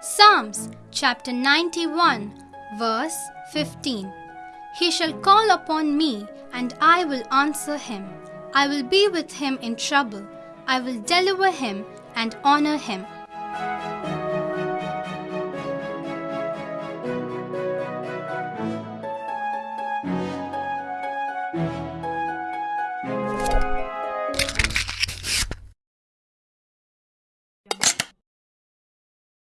Psalms chapter 91, verse 15. He shall call upon me, and I will answer him. I will be with him in trouble. I will deliver him and honor him.